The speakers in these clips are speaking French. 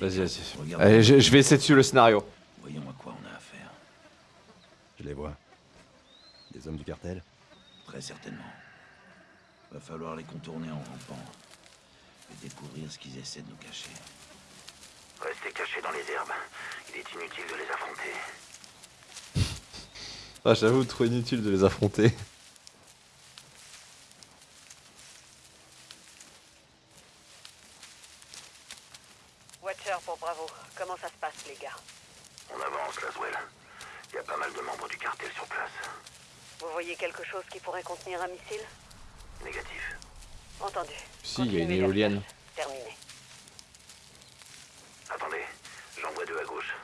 Vas-y, vas-y. Allez, je, je vais essayer de suivre le scénario. Voyons à quoi on a affaire. Je les vois. Des hommes du cartel? Très certainement. Va falloir les contourner en rampant. Et découvrir ce qu'ils essaient de nous cacher. Restez cachés dans les herbes. Il est inutile de les affronter. Ah, j'avoue, trop inutile de les affronter. Watcher pour Bravo. Comment ça se passe, les gars On avance, Laswell. Il y a pas mal de membres du cartel sur place. Vous voyez quelque chose qui pourrait contenir un missile Négatif. Entendu. Si, il y a une éolienne. Terminé. Attendez, j'en vois deux à gauche.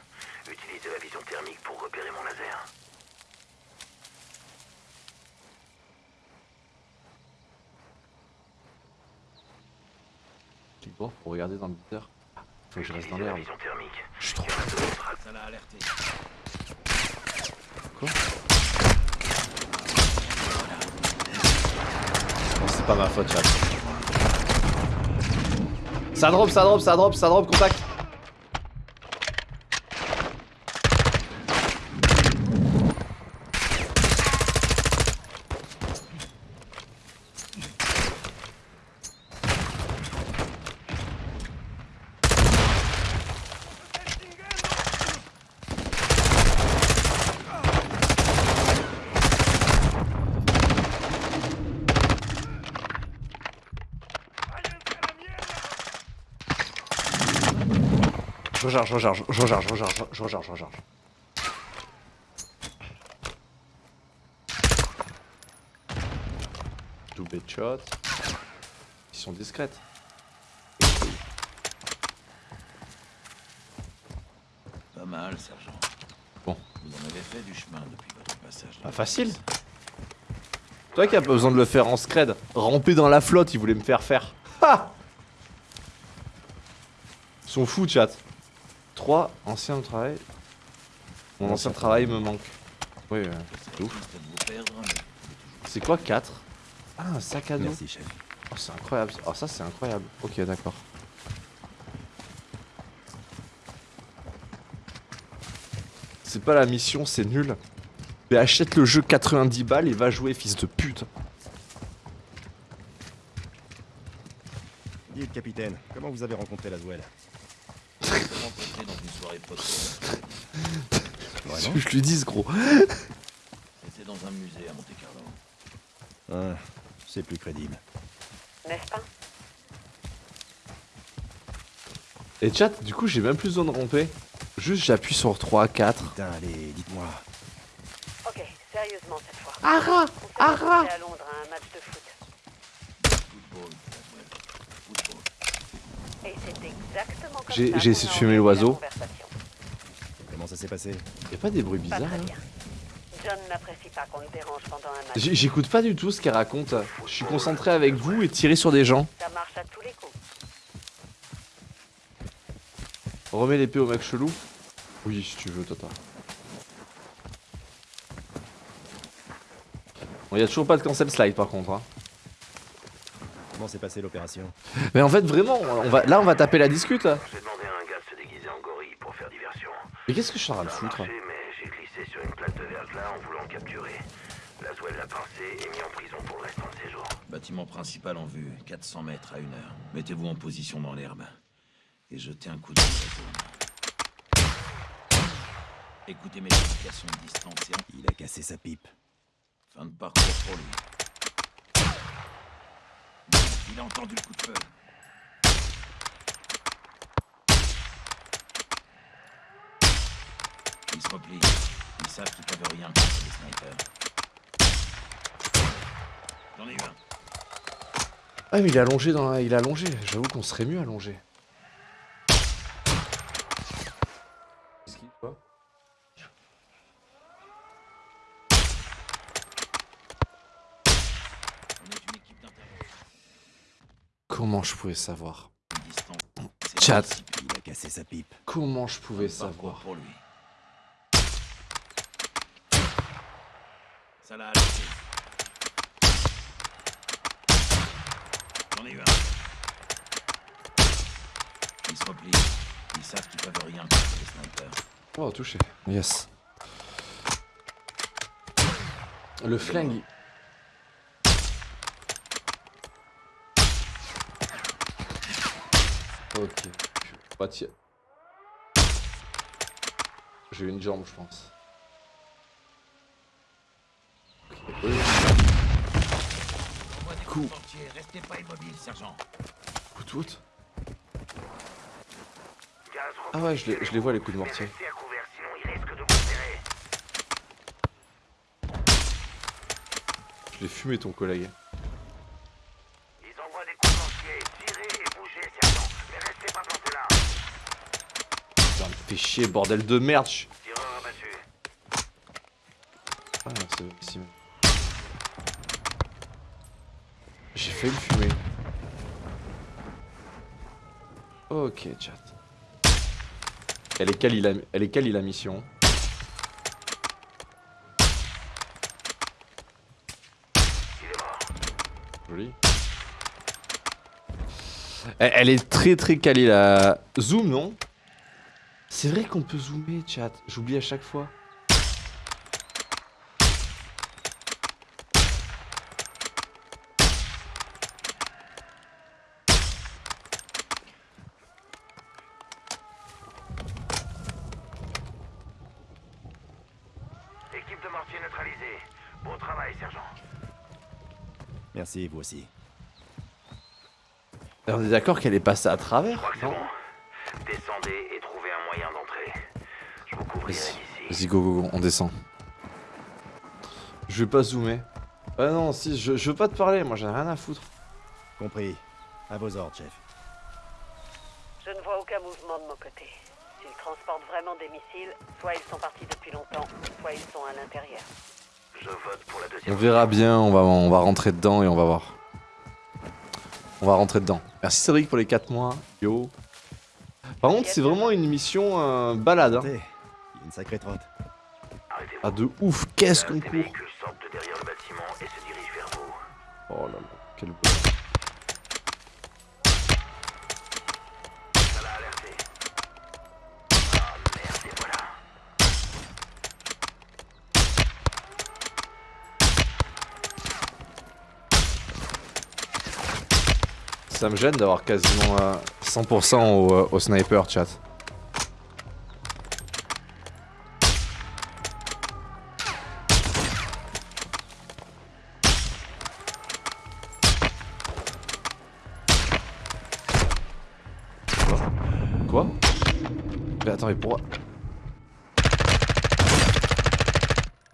Utilisez la vision thermique pour repérer mon laser. Tu vois, faut regarder dans le buteur. Faut que je reste dans Utilisez la l'herbe. vision thermique. Je suis trop. Ça l'a alerté. C'est pas ma faute, chat. Ça drop, ça drop, ça drop, ça drop, contact. Je recharge, je recharge, je recharge, je recharge, je recharge, je recharge. Double shot. Ils sont discrètes. Pas mal, sergent. Bon. Vous en avez fait du chemin depuis votre passage. Pas facile. Toi qui as pas besoin de le faire en scred. Ramper dans la flotte, ils voulaient me faire faire. Ha Ils sont fous, chat. 3 anciens travail. Mon ancien travail me manque. Oui, euh, c'est ouf. Triste de vous perdre, mais C'est quoi 4 Ah, un sac à dos. Merci, chef. Oh, c'est incroyable. Oh, ça, c'est incroyable. Ok, d'accord. C'est pas la mission, c'est nul. Mais achète le jeu 90 balles et va jouer, fils de pute. Dites, capitaine, comment vous avez rencontré Laswell rencontré dans une soirée pote. Vraiment Je lui dis, gros. C'était dans un musée à Monte Carlo. Ah, c'est plus crédible. N'est-ce pas? Et chat, du coup, j'ai même plus besoin de ramper. Juste, j'appuie sur 3, 4. Putain, allez, dites-moi. Ok, sérieusement cette fois. Ara Ara rencontrés à Londres à un match de foot. Football, Laswell. Football. Et c'est exactement comme J'ai- ça j'ai qu'on essayé de fumer l'oiseau. la conversation. Comment ça s'est passé Y'a pas des bruits Pas bizarres très là bien. John n'apprécie pas qu'on le dérange pendant un match. J'- J'écoute pas du tout ce qu'elle raconte. Je suis concentré avec vous et tiré sur des gens. Ça marche à tous les coups. Remets l'épée au mec chelou. Oui, si tu veux, Tata. Bon, y a toujours pas de cancel slide par contre. Hein. Comment s'est passée l'opération? Mais en fait, vraiment, on va, là on va taper la discute. là. J'ai demandé à un gars de se déguiser en gorille pour faire diversion. Mais qu'est-ce que je suis en train de Ça a foutre marché, mais j'ai glissé sur une plaque de verglas en voulant le capturer. Laswell l'a pincé et mis en prison pour le restant de ses jours. Bâtiment principal en vue, 400 mètres à une heure. Mettez-vous en position dans l'herbe. Et jetez un coup d'œil à. Écoutez mes indications de distance et Il a cassé sa pipe. fin de parcours pour lui. Il a entendu le coup de feu. Ils se replient. Ils savent qu'ils peuvent rien contre les snipers. J'en ai eu un. Ah mais il est allongé dans la... Il est allongé. J'avoue qu'on serait mieux allongé. Comment je pouvais savoir? Chat. l'anticipé. Il a cassé sa pipe. Comment je pouvais savoir? pour lui. Ça l'a alerté. J'en ai eu un. Il se replie. Ils savent qu'ils peuvent rien contre les snipers. Oh, touché. Yes. Le flingue. Ok. Pas. J'ai une jambe, je pense. Ok. oui. Envoie des Coup. coups de mortier, restez pas immobile, sergent. Coup de foot. Gaz, Ah ouais, je les, je les vois les coups de mortier. Je l'ai fumé ton collègue. Ils envoient des coups de mortier. Tirez et bougez, sergent. Mais restez pas plantés là. Ça me fait chier, bordel de merde. je- Fait le fumer. Ok, chat. Elle est quali la, est la mission? Joli. Elle, elle est très très quali la... Zoom, non? C'est vrai qu'on peut zoomer, chat. J'oublie à chaque fois. Équipe de mortier neutralisée. Bon travail, sergent. Vous aussi. On est d'accord qu'elle est passée à travers Je crois que c'est non bon. Descendez et trouvez un moyen d'entrer. Je vous couvrirai Vas-y, go, go, go, on descend. Je vais pas zoomer. Ah non, si, je, je veux pas te parler, moi j'en ai rien à foutre. Compris. À vos ordres, chef. Je ne vois aucun mouvement de mon côté. S'ils transportent vraiment des missiles, soit ils sont partis depuis longtemps, soit ils sont à l'intérieur. Je vote pour la On verra bien, on va, on va rentrer dedans et on va voir. On va rentrer dedans. Merci Cédric pour les 4 mois. Yo. Par contre, c'est vraiment une mission euh, balade. Hein. Une sacrée trotte. Ah, de ouf, qu'est-ce qu'on court. Oh là là, quel beau. Ça l'a alerté. Ah merde, et voilà. Ça me gêne d'avoir quasiment euh, 100% au, euh, au sniper chat. Quoi Mais attends, mais pourquoi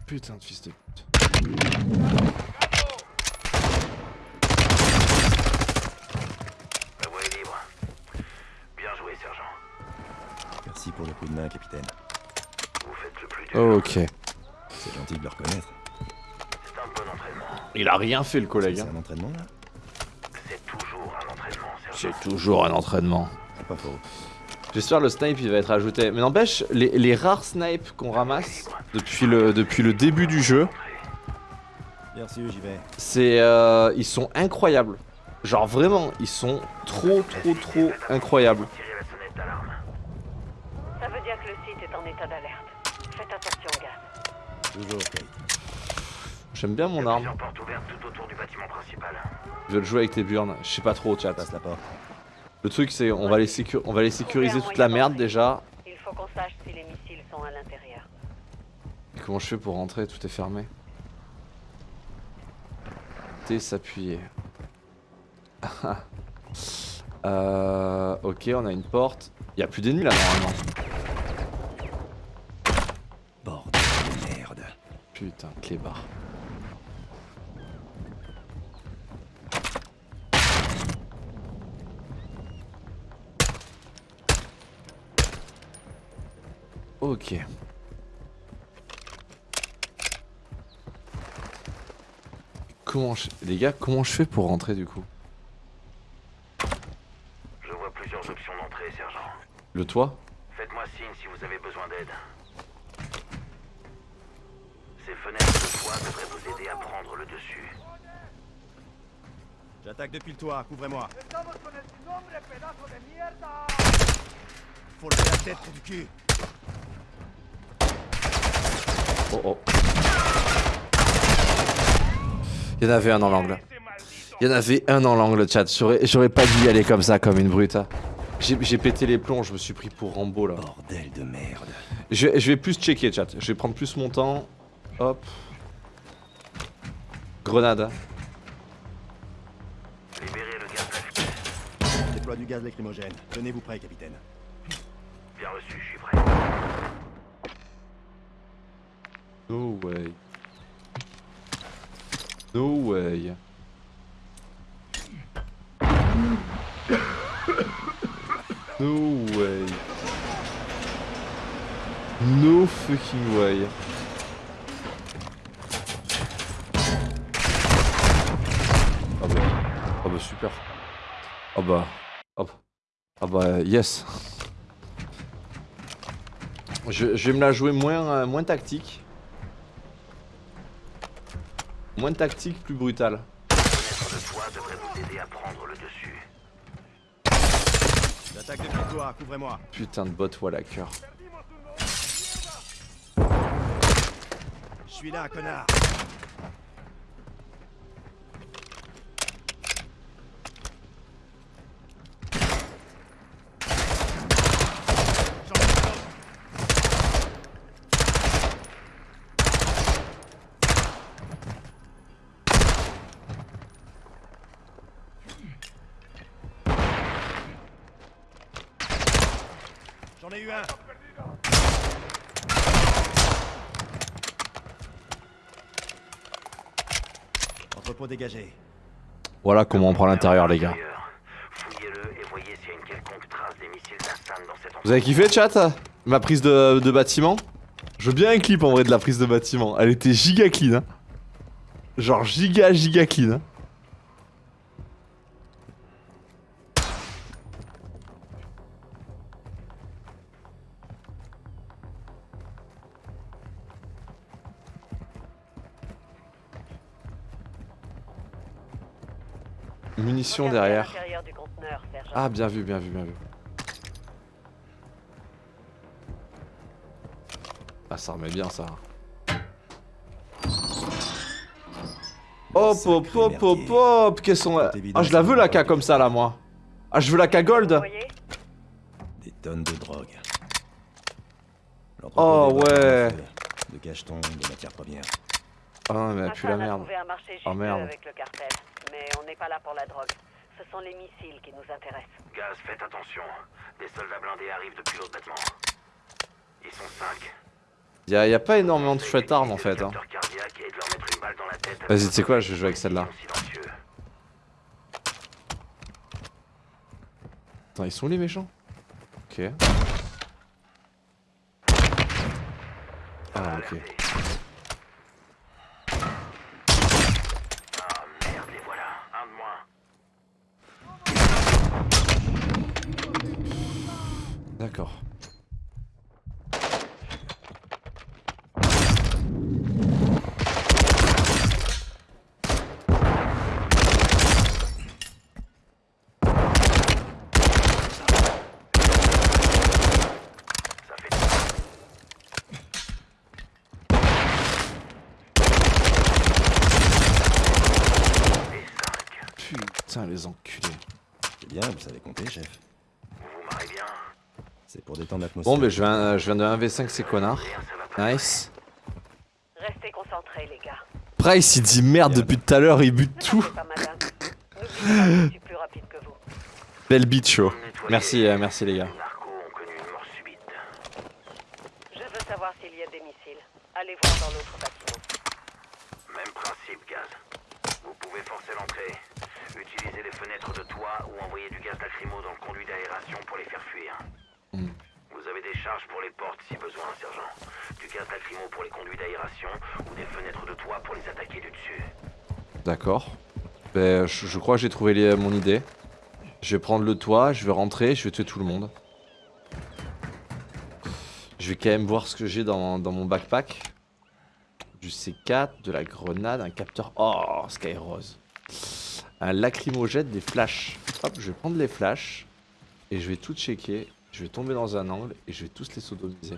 Putain de fils de pute. La voie est libre. Bien joué, sergent. Merci pour le coup de main, capitaine. Vous faites le plus dur. Ok. C'est gentil de le reconnaître. C'est un bon entraînement. Il a rien fait le collègue. C'est hein. un entraînement, là C'est toujours un entraînement. C'est toujours un entraînement. C'est pas faux. J'espère le snipe il va être ajouté. Mais n'empêche, les, les rares snipes qu'on ramasse depuis le, depuis le début du jeu, Bien reçu, j'y vais. c'est euh, ils sont incroyables. Genre vraiment, ils sont trop trop trop incroyables. Tirez la sonnette d'alarme. Ça veut dire que le site est en état d'alerte. Faites attention, gars. Toujours, Kate. J'aime bien mon arme. plusieurs portes ouvertes tout autour du bâtiment principal. Je vais le jouer avec tes burns. Je sais pas trop chat. Passe la porte. Le truc c'est on va les on va les sécuriser toute la merde déjà. Il faut qu'on sache si les missiles sont à l'intérieur. Comment je fais pour rentrer? Tout est fermé. T s'appuyer. euh, ok, on a une porte. Il y a plus d'ennemis là normalement. Bordel de merde. Putain, clébard. Ok. Comment je... Les gars, comment je fais pour rentrer du coup? Je vois plusieurs options d'entrée, sergent. Le toit? Faites-moi signe si vous avez besoin d'aide. Ces fenêtres de toit devraient vous aider à prendre le dessus. J'attaque depuis le toit, couvrez-moi. faut lever la tête du cul. Oh oh. Il y en avait un dans l'angle. Il y en avait un dans l'angle, chat. J'aurais pas dû y aller comme ça, comme une brute. hein. J'ai pété les plombs, je me suis pris pour Rambo là. Bordel de merde. Je, vais- je vais plus checker, chat. Je vais prendre plus mon temps. Hop. Grenade. Libérez le gaz. Déploie du gaz lacrymogène. Tenez-vous prêt, capitaine. Bien reçu, je suis prêt. No way. No way. No way. No fucking way. Ah bah, ah bah super. Ah bah, hop. Ah bah yes. Je, je vais me la jouer moins, euh, moins tactique. Moins tactique, plus brutal. Fenêtre de toit devrait vous aider à prendre le dessus. J'attaque depuis toi, couvrez-moi. Putain de bot cœur. Je suis là, connard. J'en ai un autre. J'en ai eu un. Voilà comment on prend l'intérieur les gars. Vous avez kiffé chat Ma prise de, de bâtiment? Je veux bien un clip en vrai de la prise de bâtiment. Elle était giga clean. hein. Genre giga giga clean. hein. Munitions derrière. Ah, bien vu, bien vu, bien vu. Ah, ça remet bien ça. Hop, hop, hop, hop, hop Qu'elles sont... Ah, je la veux la K comme ça là, moi. Ah, je veux la K gold Des tonnes de drogue. Oh, ouais. De cachetons, de matières premières. Ah non, mais elle pue la merde. Oh, merde. avec le cartel. Mais on n'est pas là pour la drogue. Ce sont les missiles qui nous intéressent. Gaz, faites attention. Des soldats blindés arrivent depuis l'autre bâtiment. Ils sont cinq. Y'a y a pas énormément de chouettes armes en fait. Hein. Vas-y, tu sais quoi, je vais jouer avec celle-là. Attends, ils sont où les méchants? Ok. Ah, ok. Ah merde, les voilà. Un de moins. D'accord. Ça fait et cinq. Putain, les enculés. C'est bien, vous savez compter, chef. Vous vous marrez bien. C'est pour détendre l'atmosphère. Bon, ben je viens, je viens de 1v5 ces connards. Nice. Restez concentrés, les gars. Price, il dit merde depuis tout à l'heure, il bute tout. Belle beat show. Merci, euh, merci les gars. Je veux savoir s'il y a des missiles. Allez voir dans l'autre bâtiment. Même principe, gaz. Vous pouvez forcer les fenêtres de toit ou envoyer du gaz lacrymo dans le conduit d'aération pour les faire fuir. Hmm. Vous avez des charges pour les portes si besoin, sergent. Du gaz lacrymo pour les conduits d'aération ou des fenêtres de toit pour les attaquer du dessus. D'accord. Ben, je, je crois que j'ai trouvé les- mon idée. Je vais prendre le toit, je vais rentrer, je vais tuer tout le monde. Je vais quand même voir ce que j'ai dans, dans mon backpack. Du C4, de la grenade, un capteur... Oh, Sky Rose. Un lacrymogène, des flashs. Hop, je vais prendre les flashs. Et je vais tout checker. Je vais tomber dans un angle et je vais tous les sodomiser.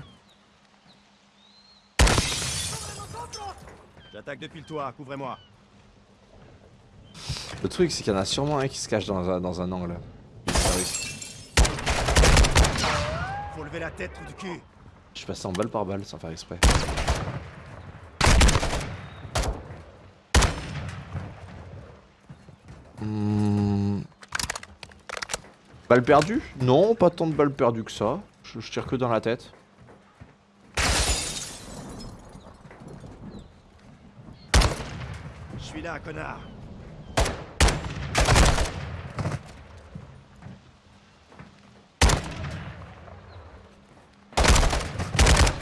J'attaque depuis le toit, couvrez-moi. Le truc, c'est qu'il y en a sûrement un qui se cache dans un, dans un angle. Faut lever la tête du cul. Je suis passé en balle par balle sans faire exprès. Balle perdue Non, pas tant de balles perdues que ça. Je, je tire que dans la tête. Je suis là, connard.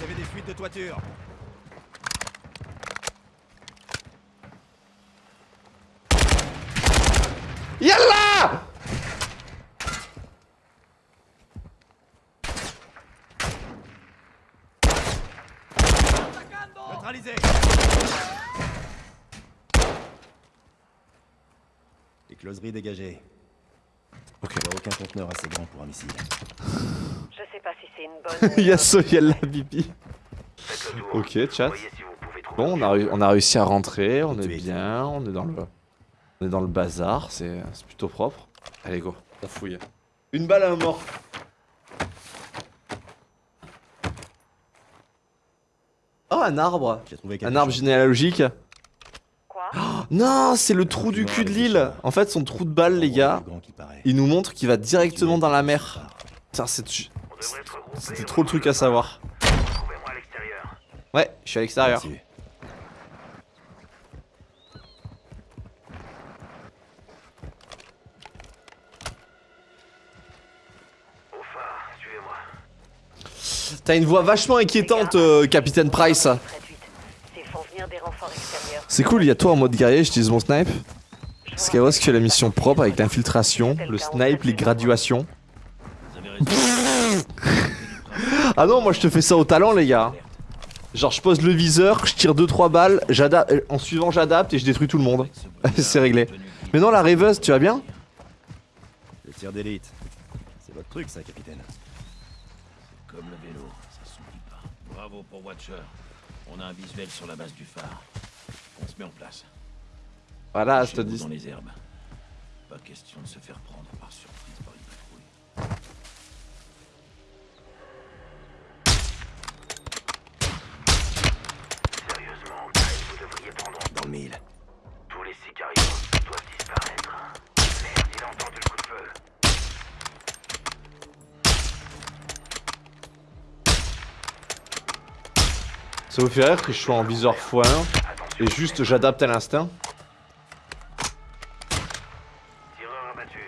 Avez des fuites de toiture. Yallah Neutralisé. Les closeries dégagées. Ok. Il n'y a aucun conteneur assez grand pour un missile. Je sais pas si c'est une bonne. Yasso, yalla, nouvelle. bibi. Ok, chat. Bon, on a, réu- on a réussi à rentrer, on est bien, on est dans le, on est dans le bazar, c'est c'est plutôt propre. Allez go, on fouille. Une balle à un mort. Oh un arbre, un arbre chose. généalogique. Non, c'est le trou du cul de l'île. En fait, son trou de balle, les gars, il nous montre qu'il va directement dans la mer. Putain, c'était trop le truc à savoir. Ouais, je suis à l'extérieur. T'as une voix vachement inquiétante, euh, Capitaine Price. C'est cool, il y a toi en mode guerrier, j'utilise mon snipe. Skyros qui fait la mission propre avec l'infiltration, le snipe, les graduations. Ah non, moi je te fais ça au talent, les gars. Genre, je pose le viseur, je tire 2-3 balles, en suivant, j'adapte et je détruis tout le monde. C'est réglé. Mais non, la rêveuse, tu vas bien? Le tir d'élite. C'est votre truc, ça, capitaine. Comme le vélo, ça s'oublie pas. Bravo pour Watcher. On a un visuel sur la base du phare. On se met en place. Voilà, je te dis. dans les herbes. Pas question de se faire prendre par surprise par une patrouille. Sérieusement, Miles, vous devriez prendre Dans le mille. tous les sicarios doivent disparaître. Merde, il a entendu le coup de feu. Ça vous fait rire que je sois en viseur x1 et juste j'adapte à l'instinct Tireur abattu.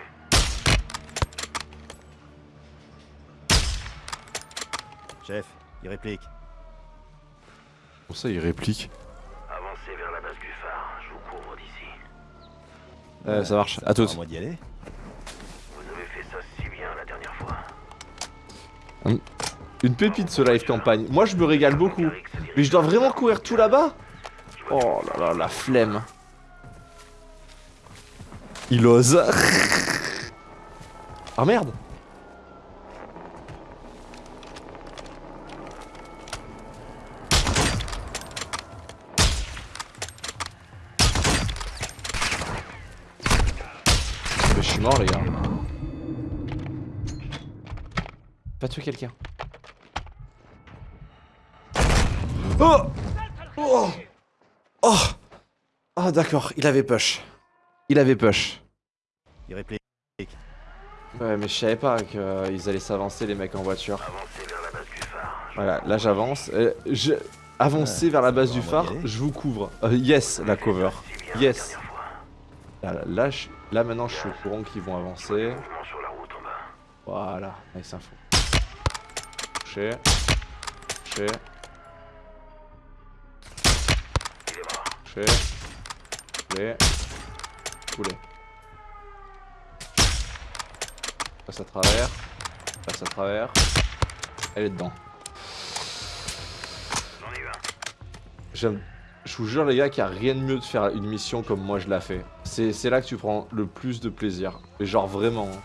Chef, il réplique. Pour ça, il réplique. Avancez vers la base du phare. Je vous couvre d'ici. Euh, ça marche, à À toutes. moi d'y aller. Vous avez fait ça si bien la dernière fois. Une pépite ce live campagne. Moi, je me régale beaucoup. Mais je dois vraiment courir tout là-bas Oh là là, la flemme. Il ose. Ah merde Mais je suis mort les gars. Pas tuer quelqu'un. Oh Oh Ah d'accord, il avait push. Il avait push. Il réplique. Ouais mais je savais pas qu'ils allaient s'avancer les mecs en voiture. Avancez vers la base du phare. Voilà, là j'avance. Euh, je... Avancer vers la base du phare, je vous couvre. Euh, yes, la cover. Yes. Là, là, là, je- là, maintenant je suis au courant qu'ils vont avancer. Voilà, nice info. Touché. Touché. Touché. Coulé. Coulé. Passe à travers. Passe à travers. Elle est dedans. J'aime. Je vous jure les gars qu'il n'y a rien de mieux de faire une mission comme moi je la fais. C'est là que tu prends le plus de plaisir. Et genre vraiment. hein.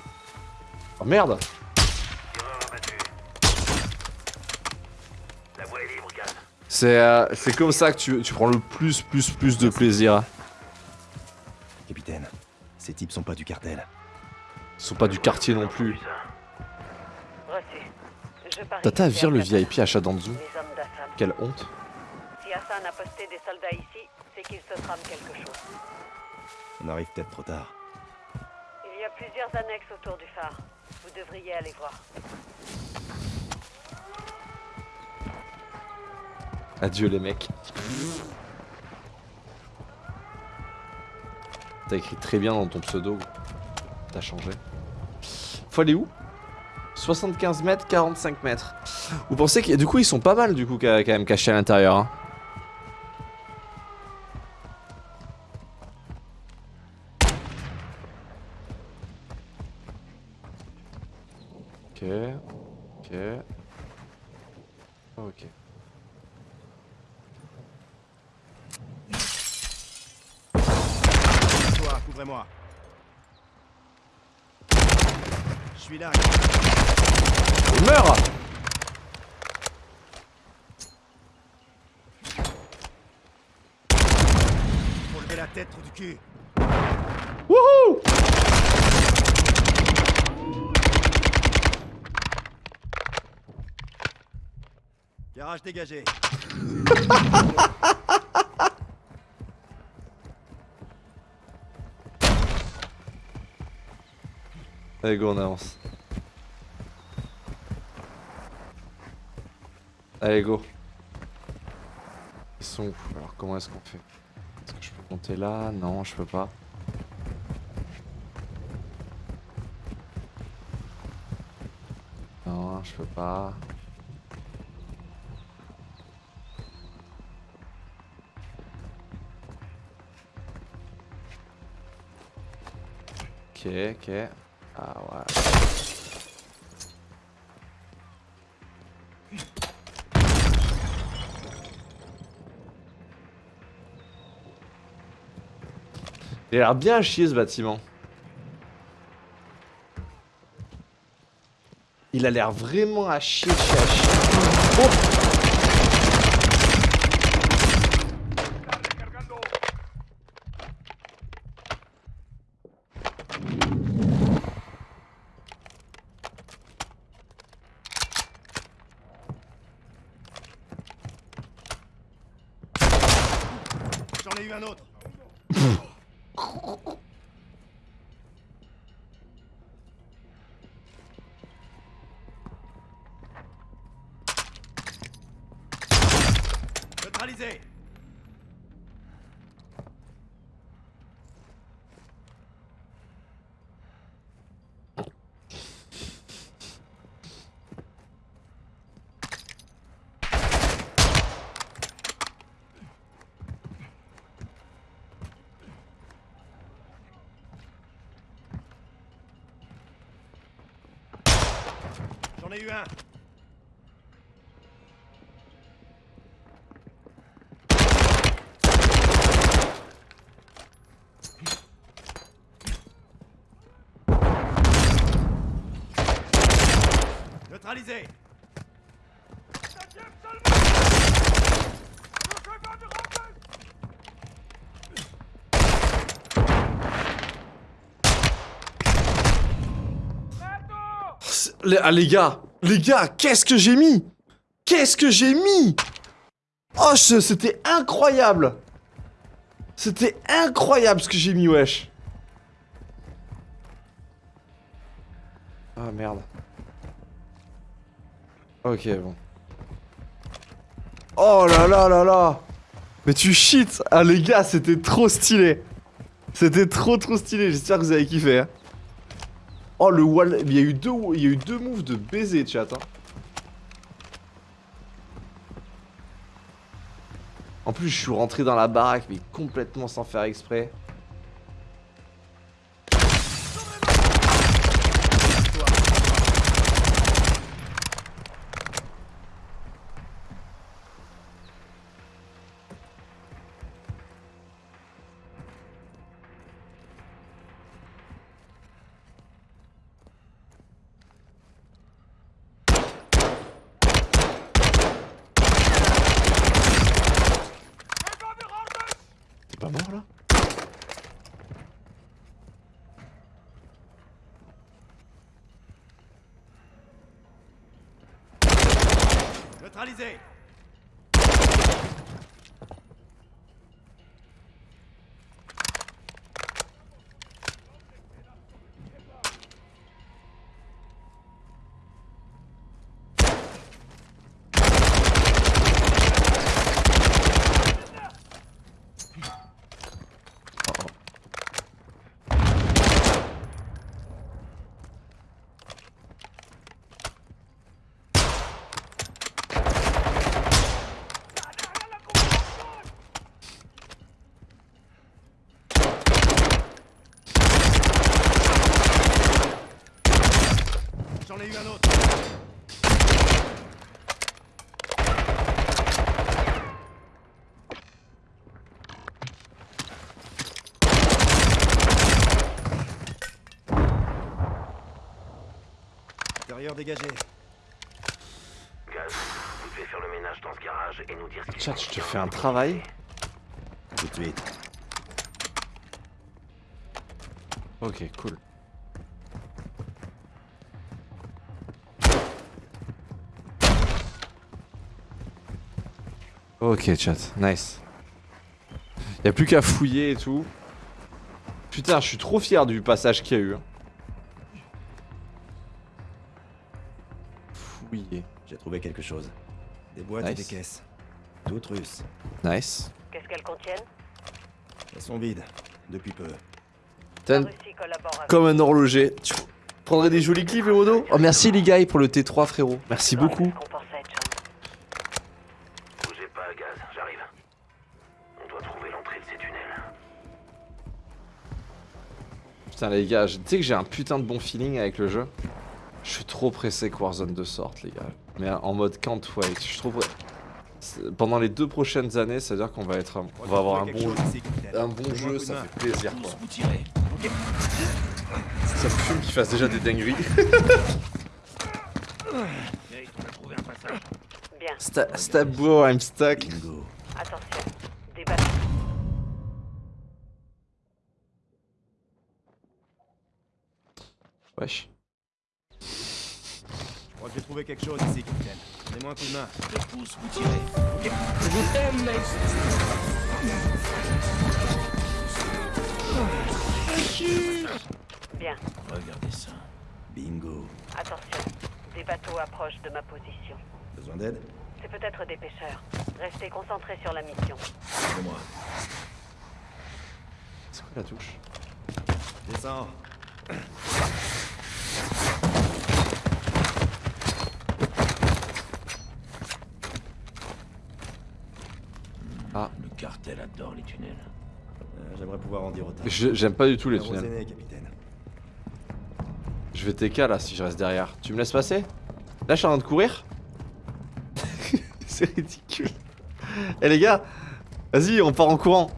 Oh merde. C'est euh, comme ça que tu prends le plus, plus, plus de plaisir. Types sont pas du cartel. Ils sont pas du quartier non plus. Tata vire le. VIP à Shadanzu. Quelle honte. Si Hassan a posté des soldats ici, c'est qu'il se trame quelque chose. On arrive peut-être trop tard. Il y a plusieurs annexes autour du phare. Vous devriez aller voir. Adieu les mecs. T'as écrit très bien dans ton pseudo. T'as changé. Faut aller où? 75 mètres, 45 mètres. Vous pensez que du coup ils sont pas mal du coup quand même cachés à l'intérieur. hein? Ok. Ok. Ok. Couvrez-moi. Je suis là. Meurs Faut lever la tête, trou du cul. Wouhou Garage dégagé. Allez go on avance. Allez go. Ils sont où Alors comment est-ce qu'on fait? Est-ce que je peux monter là? Non je peux pas. Non je peux pas. Ok ok. Il a l'air bien à chier ce bâtiment. Il a l'air vraiment à chier, chier, chier. Oh un autre. Neutralisé. J'en eu. Neutralisé. Ah, les gars, les gars, qu'est-ce que j'ai mis? Qu'est-ce que j'ai mis? Oh, c'était incroyable! C'était incroyable ce que j'ai mis, wesh! Ah, merde. Ok, bon. Oh là là là là! Mais tu cheats! Ah, les gars, c'était trop stylé! C'était trop trop stylé, j'espère que vous avez kiffé, hein. Oh le wall, il y a eu deux, il y a eu deux moves de baiser chat. Hein. En plus je suis rentré dans la baraque mais complètement sans faire exprès. Neutralisé J'en ai eu un autre Intérieur dégagé. Gaz, vous devez faire le ménage dans ce garage et nous dire ce Chat, je te fais un travail. Tout de suite. Ok, cool. Ok, chat, nice. Y'a plus qu'à fouiller et tout. Putain, je suis trop fier du passage qu'il y a eu. hein. Fouiller. J'ai trouvé quelque chose. Des boîtes et Nice. des caisses. Toutes russes. Nice. Qu'est-ce qu'elles contiennent? Elles sont vides. Depuis peu. Avec Comme un horloger. Tu prendrais des jolis clips, le modo Oh, merci les gars pour le T3, frérot. Merci beaucoup. Putain, les gars, je- tu sais que j'ai un putain de bon feeling avec le jeu. Je suis trop pressé que Warzone 2 sorte, les gars. Mais en mode can't wait. Je suis trop pressé. Pendant les deux prochaines années, ça veut dire qu'on va être, un- on va avoir un bon, un bon jeu, ça fait plaisir quoi. Ça me fume qu'il fasse déjà des dingueries. Bien, Sta stab bro, I'm stuck. Bingo. attention. Des bateaux. Wesh. Je quelque chose ici, capitaine. Donnez-moi un coup de main. Je pousse, vous tirez. Bien, Regardez ça. Bingo. attention. Des bateaux approchent de ma position. Besoin d'aide? C'est peut-être des pêcheurs. Restez concentrés sur la mission. C'est moi. C'est quoi la touche? Descends. Le cartel adore les tunnels. Euh, J'aimerais pouvoir en dire autant. Je- J'aime pas du tout les tunnels. capitaine. Je vais TK là si je reste derrière. Tu me laisses passer? Là je suis en train de courir? C'est ridicule. Eh les gars Vas-y on part en courant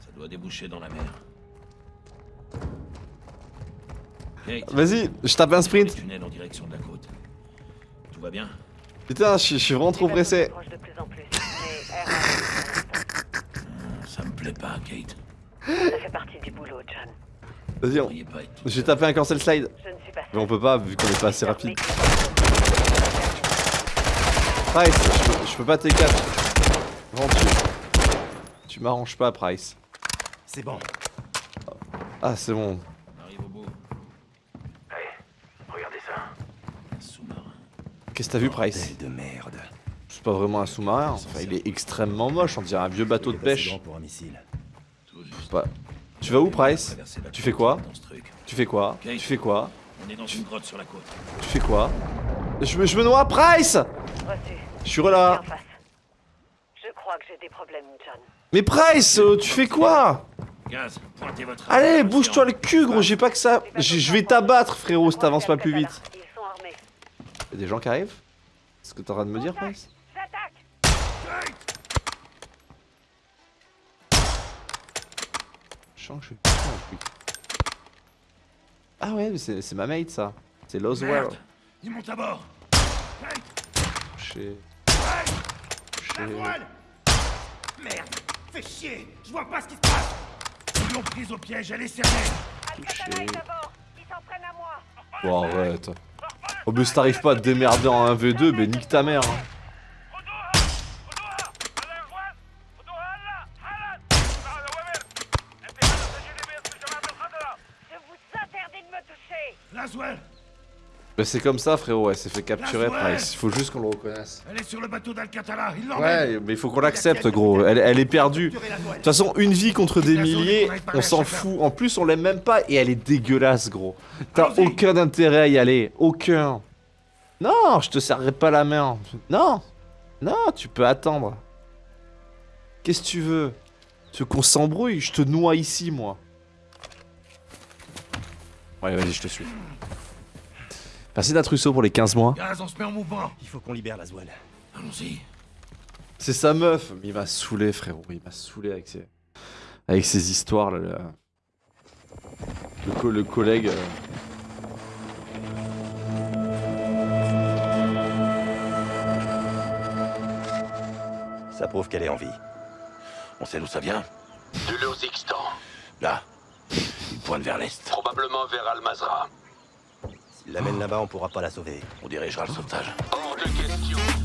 Ça doit déboucher dans la mer. Vas-y, je tape un les sprint tunnels en direction de la côte. Tout va bien Putain, je suis- je suis vraiment trop pressé. Ça me plaît pas, Kate. Ça fait partie du boulot, John. Vas-y, on... j'ai tapé un cancel slide. Je ne suis pas Mais on peut pas vu qu'on est pas assez rapide. Price, je peux, je peux pas TK. Vraiment, tu... Tu m'arranges pas, Price. C'est bon. Ah, c'est bon. On arrive au bout. Hey, regardez ça. Un sous-marin. Qu'est-ce que t'as vu, Price de merde. C'est pas vraiment un sous-marin. Enfin, il est extrêmement moche. On dirait un vieux bateau de pêche. grand pour un missile. Tout juste. Pas- Tu vas où, Price Tu fais quoi. Tu fais quoi Tu fais quoi On est dans une grotte sur la côte. Tu fais quoi je me, je me noie, Price Reçu. Je suis là. Viens en face. Je crois que j'ai des problèmes, John. Mais Price, euh, tu fais quoi Gaz, pointez votre. Allez, bouge-toi le cul, gros. J'ai pas que ça. Je vais t'abattre, frérot, si t'avances pas plus vite. Ils. Y'a des gens qui arrivent? C'est ce que t'es en train de me dire, J'attaque Je sens que je suis. Ah ouais, mais c'est c'est ma mate ça. C'est Loswell. Ils montent à bord. Merde Fais chier Je vois pas ce qui se passe Ils l'ont prise au piège, elle est serrée Alcatala est à bord. Il s'entraîne à moi. Bon, arrête. Oh, mais si t'arrives pas à te démerder en 1v2, ben nique ta mère. hein. Je vous interdis de me toucher. Laswell Ben c'est comme ça, frérot, elle s'est fait capturer, Price. Il faut juste qu'on le reconnaisse. Elle est sur le bateau d'Alcatala, il Ouais, mais il faut qu'on l'accepte, gros. Elle, elle est perdue. De toute façon, une vie contre des milliers, on s'en fout. En plus, on l'aime même pas et elle est dégueulasse, gros. T'as aucun intérêt à y aller. Aucun. Non, je te serrerai pas la main. Non. Non, tu peux attendre. Qu'est-ce que tu veux? Tu veux qu'on s'embrouille? Je te noie ici, moi. Ouais, vas-y, je te suis. Merci d'Atrusso pour les 15 mois. Gaz, on se met en mouvement Il faut qu'on libère la Zouane. Allons-y C'est sa meuf. Il m'a saoulé, frérot. Il m'a saoulé avec ses, avec ses histoires. Là, là. Le, co- le collègue. euh, Ça prouve qu'elle est en vie. On sait d'où ça vient Du Lozixstan, Là. Il pointe vers l'est. probablement vers Al-Mazra. S'il l'amène là-bas, on pourra pas la sauver. On dirigera le sauvetage. Hors de question.